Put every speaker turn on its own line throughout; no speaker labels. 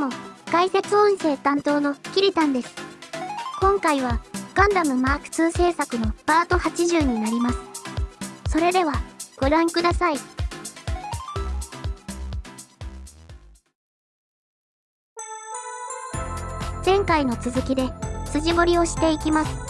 も、解説音声担当のキリタンです。今回は、ガンダムマーク2制作のパート80になります。それでは、ご覧ください。前回の続きで、筋彫りをしていきます。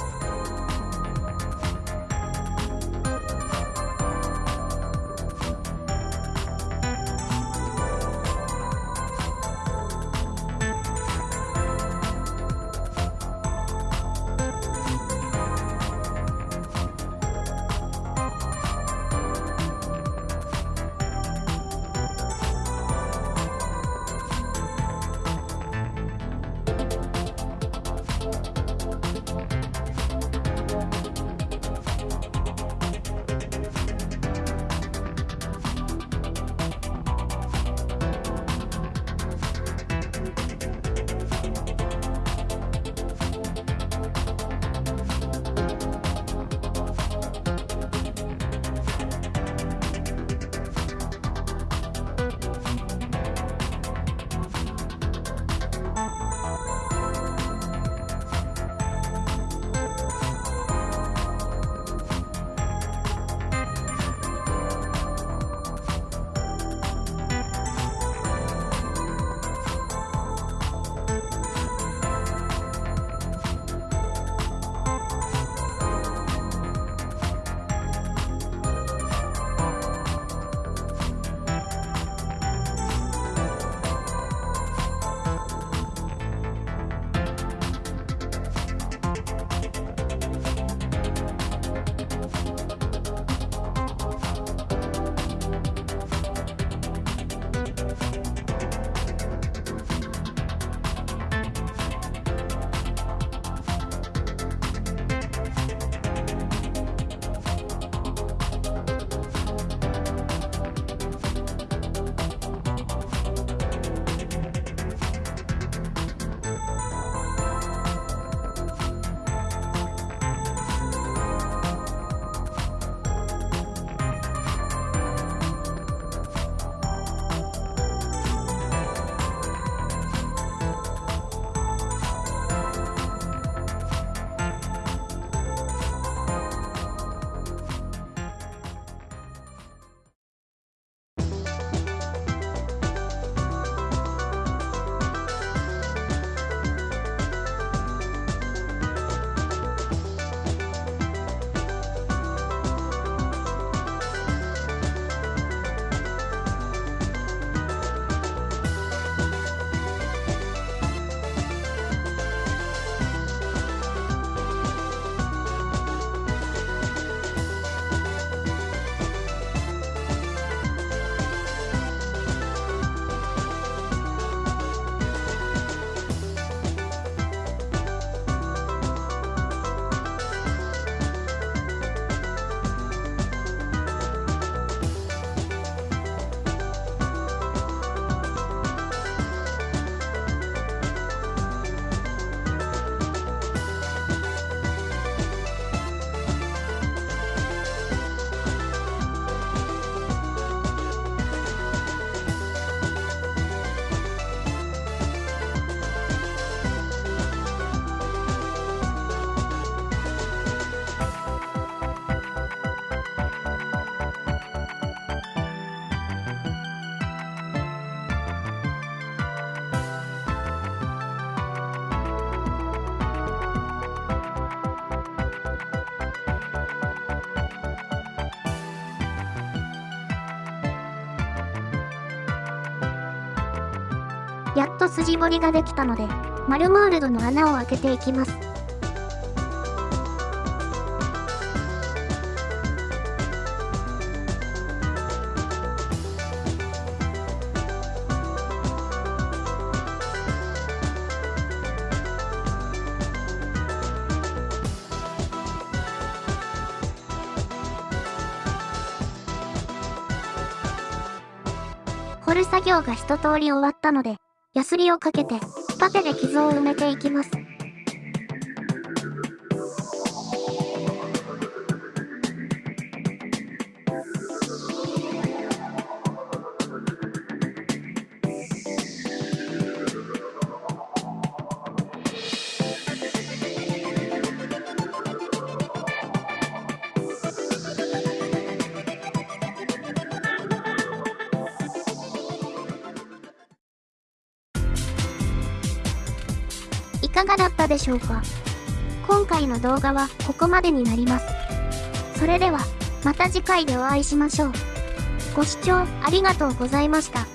やっと筋彫りができたので、マルモールドの穴を開けていきます。掘る作業が一通り終わったので、ヤスリをかけて、パテで傷を埋めていきます。かがだったでしょうか？今回の動画はここまでになります。それでは、また次回でお会いしましょう。ご視聴ありがとうございました。